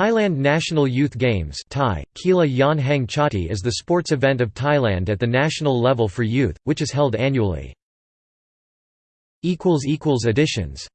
Thailand National Youth Games Thai, Kila Chati is the sports event of Thailand at the national level for youth, which is held annually. Additions